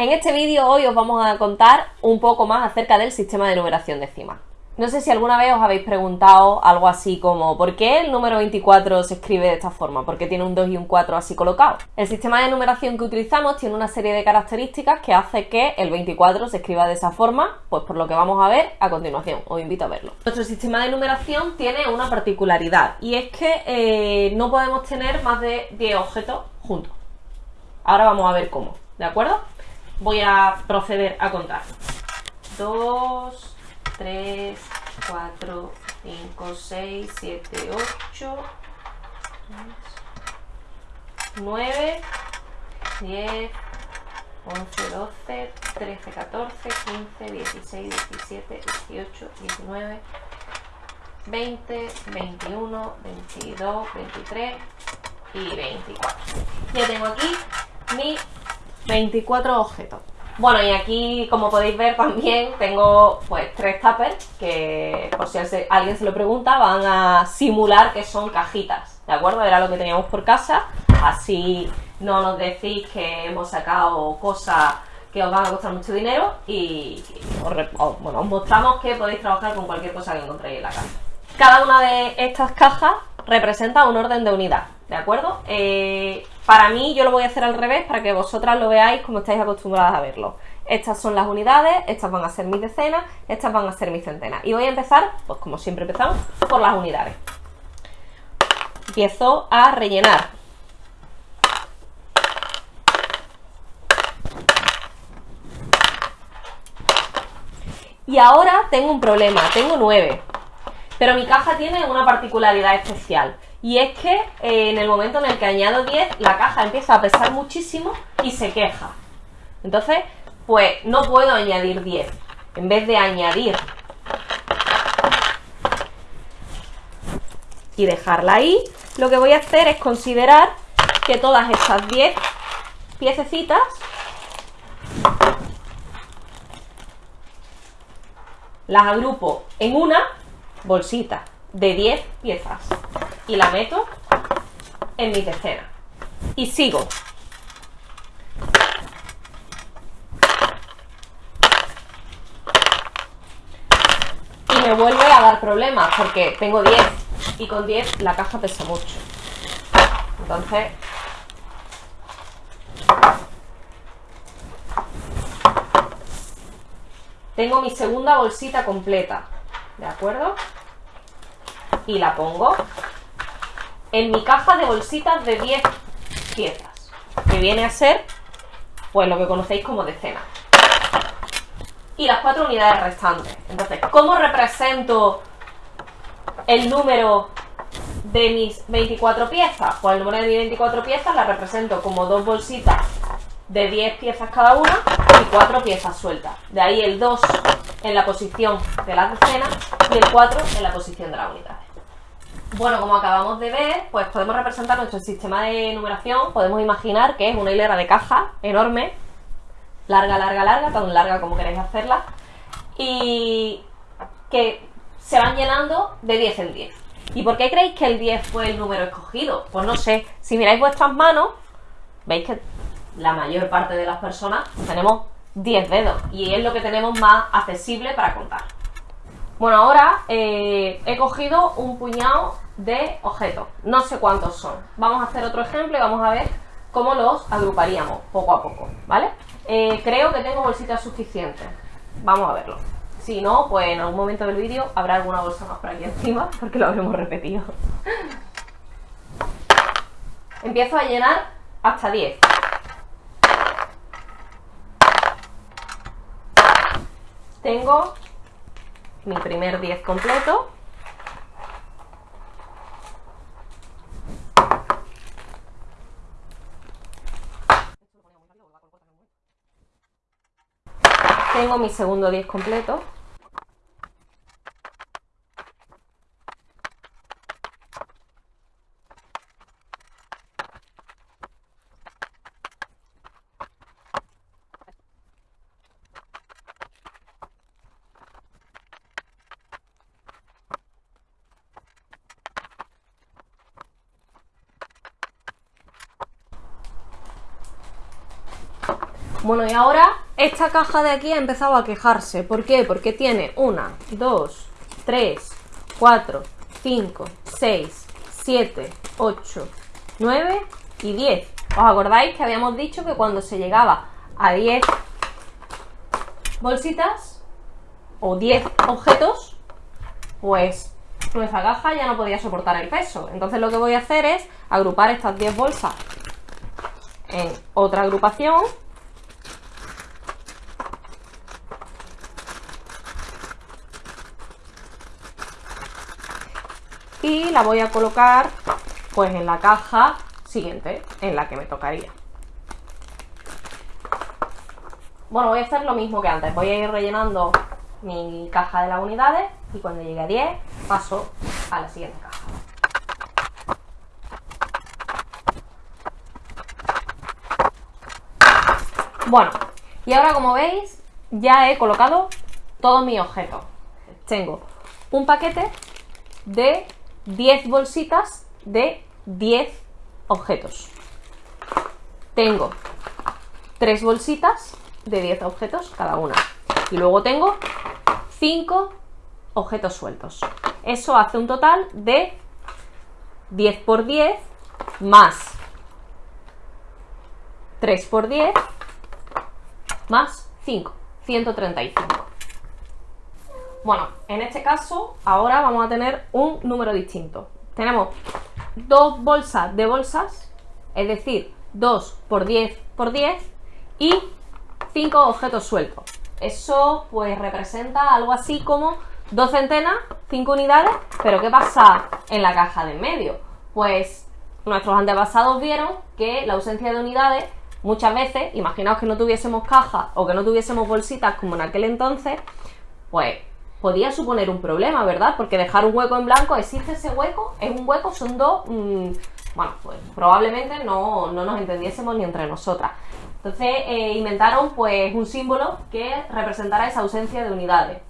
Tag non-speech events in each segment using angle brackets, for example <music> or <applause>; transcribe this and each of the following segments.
En este vídeo hoy os vamos a contar un poco más acerca del sistema de numeración decimal. No sé si alguna vez os habéis preguntado algo así como ¿por qué el número 24 se escribe de esta forma? ¿Por qué tiene un 2 y un 4 así colocados? El sistema de numeración que utilizamos tiene una serie de características que hace que el 24 se escriba de esa forma, pues por lo que vamos a ver a continuación. Os invito a verlo. Nuestro sistema de numeración tiene una particularidad y es que eh, no podemos tener más de 10 objetos juntos. Ahora vamos a ver cómo, ¿de acuerdo? Voy a proceder a contar. 2, 3, 4, 5, 6, 7, 8, 9, 10, 11, 12, 13, 14, 15, 16, 17, 18, 19, 20, 21, 22, 23 y 24. Ya tengo aquí mis 24 objetos. Bueno, y aquí, como podéis ver, también tengo pues tres tuppers que, por si alguien se lo pregunta, van a simular que son cajitas, ¿de acuerdo? Era lo que teníamos por casa, así no nos decís que hemos sacado cosas que os van a costar mucho dinero y os, bueno, os mostramos que podéis trabajar con cualquier cosa que encontréis en la casa. Cada una de estas cajas representa un orden de unidad, ¿de acuerdo? Eh, para mí yo lo voy a hacer al revés para que vosotras lo veáis como estáis acostumbradas a verlo. Estas son las unidades, estas van a ser mis decenas, estas van a ser mis centenas. Y voy a empezar, pues como siempre empezamos, por las unidades. Empiezo a rellenar. Y ahora tengo un problema, tengo 9. Pero mi caja tiene una particularidad especial. Y es que eh, en el momento en el que añado 10, la caja empieza a pesar muchísimo y se queja. Entonces, pues no puedo añadir 10. En vez de añadir y dejarla ahí, lo que voy a hacer es considerar que todas esas 10 piececitas las agrupo en una bolsita de 10 piezas y la meto en mi decena. Y sigo. Y me vuelve a dar problemas porque tengo 10 y con 10 la caja pesa mucho. Entonces... Tengo mi segunda bolsita completa, ¿de acuerdo? Y la pongo en mi caja de bolsitas de 10 piezas, que viene a ser pues lo que conocéis como decena. Y las cuatro unidades restantes. Entonces, ¿cómo represento el número de mis 24 piezas? Pues el número de mis 24 piezas la represento como dos bolsitas de 10 piezas cada una y cuatro piezas sueltas. De ahí el 2 en la posición de las decenas y el 4 en la posición de la unidad. Bueno, como acabamos de ver, pues podemos representar nuestro sistema de numeración, podemos imaginar que es una hilera de caja enorme, larga, larga, larga, tan larga como queréis hacerla, y que se van llenando de 10 en 10. ¿Y por qué creéis que el 10 fue el número escogido? Pues no sé, si miráis vuestras manos, veis que la mayor parte de las personas tenemos 10 dedos y es lo que tenemos más accesible para contar. Bueno, ahora eh, he cogido un puñado de objetos. No sé cuántos son. Vamos a hacer otro ejemplo y vamos a ver cómo los agruparíamos poco a poco, ¿vale? Eh, creo que tengo bolsitas suficientes. Vamos a verlo. Si no, pues en algún momento del vídeo habrá alguna bolsa más por aquí encima <laughs> porque lo habremos repetido. <laughs> Empiezo a llenar hasta 10. Tengo mi primer 10 completo. Tengo mi segundo 10 completo. Bueno, y ahora esta caja de aquí ha empezado a quejarse. ¿Por qué? Porque tiene 1, 2, 3, 4, 5, 6, 7, 8, 9 y 10. ¿Os acordáis que habíamos dicho que cuando se llegaba a 10 bolsitas o 10 objetos, pues nuestra caja ya no podía soportar el peso. Entonces lo que voy a hacer es agrupar estas 10 bolsas en otra agrupación y la voy a colocar pues en la caja siguiente en la que me tocaría. Bueno, voy a hacer lo mismo que antes, voy a ir rellenando mi caja de las unidades y cuando llegue a 10 paso a la siguiente caja. Bueno, y ahora como veis ya he colocado todos mis objetos. Tengo un paquete de 10 bolsitas de 10 objetos. Tengo 3 bolsitas de 10 objetos cada una. Y luego tengo 5 objetos sueltos. Eso hace un total de 10 por 10 más 3 por 10 más 5, 135. Bueno, en este caso, ahora vamos a tener un número distinto. Tenemos dos bolsas de bolsas, es decir, 2 por 10 por 10 y 5 objetos sueltos. Eso pues representa algo así como dos centenas, 5 unidades, pero ¿qué pasa en la caja de en medio? Pues nuestros antepasados vieron que la ausencia de unidades muchas veces, imaginaos que no tuviésemos cajas o que no tuviésemos bolsitas como en aquel entonces, pues podía suponer un problema, ¿verdad? Porque dejar un hueco en blanco, ¿existe ese hueco? ¿Es un hueco? ¿Son dos? Mm, bueno, pues probablemente no, nos entendiésemos ni entre nosotras. Entonces eh, inventaron pues un símbolo que representara esa ausencia de unidades.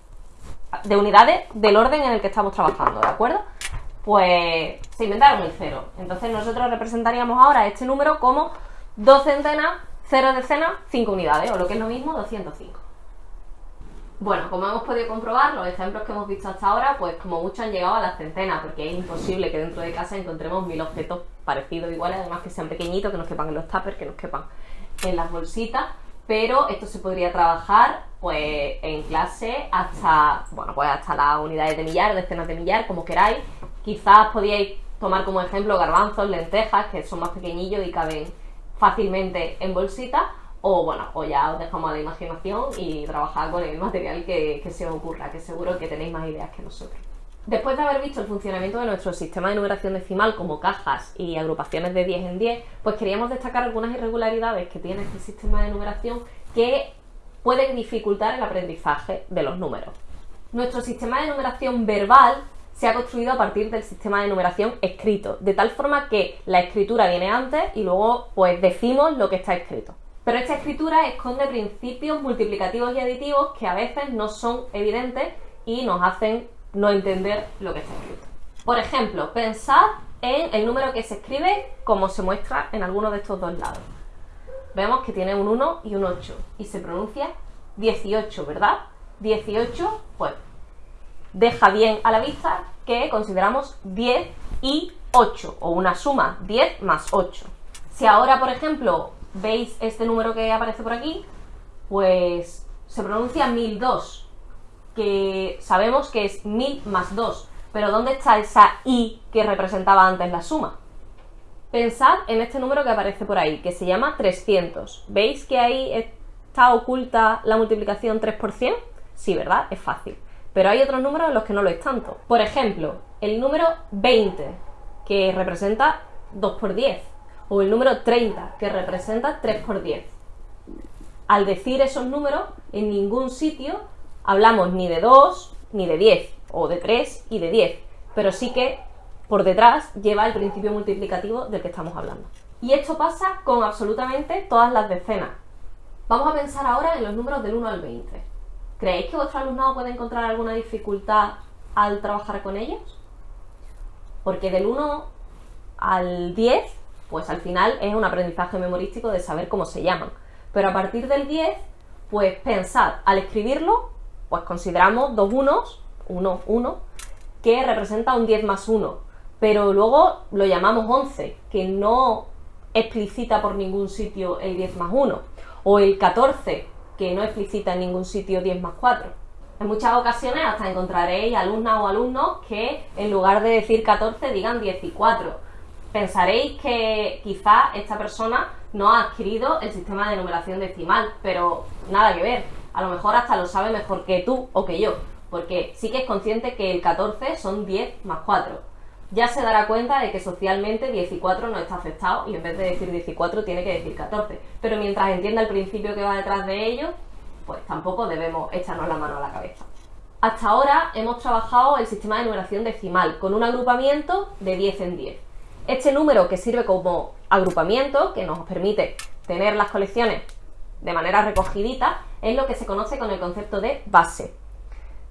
De unidades del orden en el que estamos trabajando, ¿de acuerdo? Pues se inventaron el cero. Entonces nosotros representaríamos ahora este número como dos centenas, cero decenas, cinco unidades, o lo que es lo mismo, 205. Bueno, como hemos podido comprobar, los ejemplos que hemos visto hasta ahora, pues como mucho han llegado a las centenas, porque es imposible que dentro de casa encontremos mil objetos parecidos, iguales, además que sean pequeñitos, que nos quepan en los tuppers, que nos quepan en las bolsitas, pero esto se podría trabajar pues en clase hasta, bueno, pues hasta las unidades de millar, decenas de millar, como queráis. Quizás podíais tomar como ejemplo garbanzos, lentejas, que son más pequeñillos y caben fácilmente en bolsitas, o bueno, o ya os dejamos a la imaginación y trabajar con el material que, se os ocurra, que seguro que tenéis más ideas que nosotros. Después de haber visto el funcionamiento de nuestro sistema de numeración decimal como cajas y agrupaciones de 10 en 10, pues queríamos destacar algunas irregularidades que tiene este sistema de numeración que pueden dificultar el aprendizaje de los números. Nuestro sistema de numeración verbal se ha construido a partir del sistema de numeración escrito, de tal forma que la escritura viene antes y luego pues decimos lo que está escrito. Pero esta escritura esconde principios multiplicativos y aditivos que a veces no son evidentes y nos hacen no entender lo que está escrito. Por ejemplo, pensad en el número que se escribe como se muestra en alguno de estos dos lados. Vemos que tiene un 1 y un 8 y se pronuncia 18, ¿verdad? 18, pues deja bien a la vista que consideramos 10 y 8 o una suma 10 más 8. Si ahora, por ejemplo, veis este número que aparece por aquí, pues se pronuncia 1002, que sabemos que es 1000 más 2, pero ¿dónde está esa i que representaba antes la suma? Pensad en este número que aparece por ahí, que se llama 300. ¿Veis que ahí está oculta la multiplicación 3 por 100? Sí, ¿verdad? Es fácil. Pero hay otros números en los que no lo es tanto. Por ejemplo, el número 20, que representa 2 por 10 o el número 30, que representa 3 por 10. Al decir esos números, en ningún sitio hablamos ni de 2 ni de 10, o de 3 y de 10, pero sí que por detrás lleva el principio multiplicativo del que estamos hablando. Y esto pasa con absolutamente todas las decenas. Vamos a pensar ahora en los números del 1 al 20. ¿Creéis que vuestro alumnado puede encontrar alguna dificultad al trabajar con ellos? Porque del 1 al 10 pues al final es un aprendizaje memorístico de saber cómo se llaman. Pero a partir del 10, pues pensad, al escribirlo, pues consideramos dos unos, 1, 1, que representa un 10 más 1, pero luego lo llamamos 11, que no explicita por ningún sitio el 10 más 1, o el 14, que no explicita en ningún sitio 10 más 4. En muchas ocasiones hasta encontraréis alumnas o alumnos que en lugar de decir 14 digan 14. Pensaréis que quizá esta persona no ha adquirido el sistema de numeración decimal, pero nada que ver. A lo mejor hasta lo sabe mejor que tú o que yo, porque sí que es consciente que el 14 son 10 más 4 ya se dará cuenta de que socialmente 14 no está aceptado y en vez de decir 14 tiene que decir 14. Pero mientras entienda el principio que va detrás de ello, pues tampoco debemos echarnos la mano a la cabeza. Hasta ahora hemos trabajado el sistema de numeración decimal con un agrupamiento de 10 en 10. Este número que sirve como agrupamiento, que nos permite tener las colecciones de manera recogidita, es lo que se conoce con el concepto de base.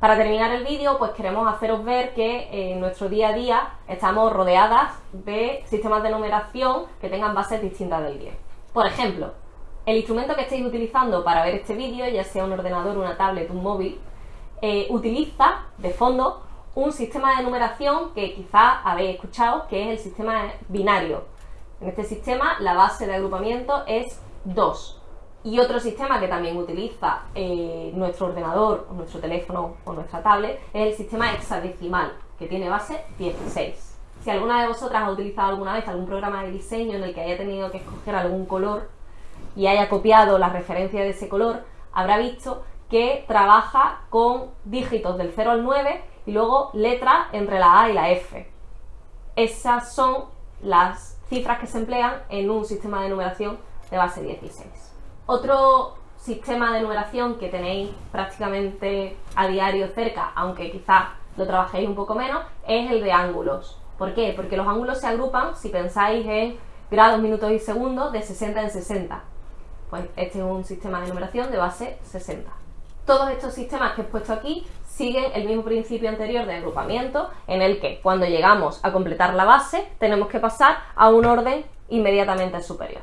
Para terminar el vídeo, pues queremos haceros ver que en nuestro día a día estamos rodeadas de sistemas de numeración que tengan bases distintas del 10. Por ejemplo, el instrumento que estéis utilizando para ver este vídeo, ya sea un ordenador, una tablet, un móvil, eh, utiliza de fondo un sistema de numeración que quizás habéis escuchado, que es el sistema binario. En este sistema la base de agrupamiento es 2. Y otro sistema que también utiliza eh, nuestro ordenador, nuestro teléfono o nuestra tablet es el sistema hexadecimal, que tiene base 16. Si alguna de vosotras ha utilizado alguna vez algún programa de diseño en el que haya tenido que escoger algún color y haya copiado la referencia de ese color, habrá visto que trabaja con dígitos del 0 al 9 y luego letras entre la A y la F. Esas son las cifras que se emplean en un sistema de numeración de base 16. Otro sistema de numeración que tenéis prácticamente a diario cerca, aunque quizás lo trabajéis un poco menos, es el de ángulos. ¿Por qué? Porque los ángulos se agrupan, si pensáis en grados, minutos y segundos, de 60 en 60. Pues este es un sistema de numeración de base 60. Todos estos sistemas que he puesto aquí siguen el mismo principio anterior de agrupamiento, en el que cuando llegamos a completar la base tenemos que pasar a un orden inmediatamente superior.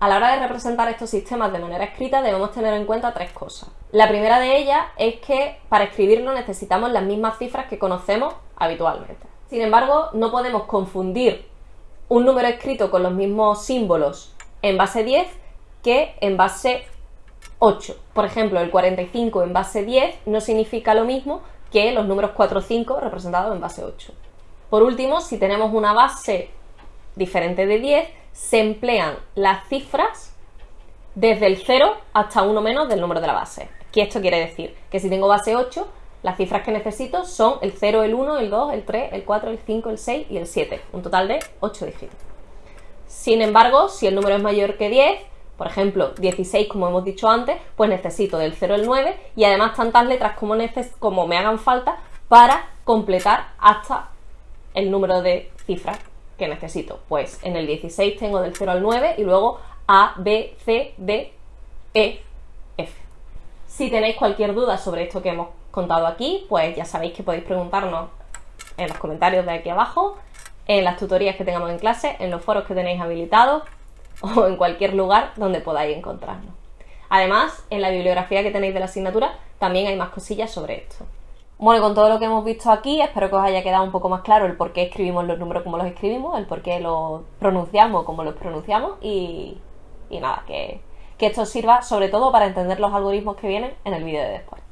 A la hora de representar estos sistemas de manera escrita debemos tener en cuenta tres cosas. La primera de ellas es que para escribirlo necesitamos las mismas cifras que conocemos habitualmente. Sin embargo, no podemos confundir un número escrito con los mismos símbolos en base 10 que en base 8. Por ejemplo, el 45 en base 10 no significa lo mismo que los números 4 o 5 representados en base 8. Por último, si tenemos una base diferente de 10, se emplean las cifras desde el 0 hasta 1 menos del número de la base. ¿Qué esto quiere decir? Que si tengo base 8, las cifras que necesito son el 0, el 1, el 2, el 3, el 4, el 5, el 6 y el 7. Un total de 8 dígitos. Sin embargo, si el número es mayor que 10, por ejemplo, 16 como hemos dicho antes, pues necesito del 0 al 9 y además tantas letras como, como me hagan falta para completar hasta el número de cifras que necesito? Pues en el 16 tengo del 0 al 9 y luego A, B, C, D, E, F. Si tenéis cualquier duda sobre esto que hemos contado aquí, pues ya sabéis que podéis preguntarnos en los comentarios de aquí abajo, en las tutorías que tengamos en clase, en los foros que tenéis habilitados <laughs> o en cualquier lugar donde podáis encontrarnos. Además, en la bibliografía que tenéis de la asignatura también hay más cosillas sobre esto. Bueno, con todo lo que hemos visto aquí, espero que os haya quedado un poco más claro el por qué escribimos los números como los escribimos, el por qué los pronunciamos como los pronunciamos y, nada, que, que esto sirva sobre todo para entender los algoritmos que vienen en el vídeo de después.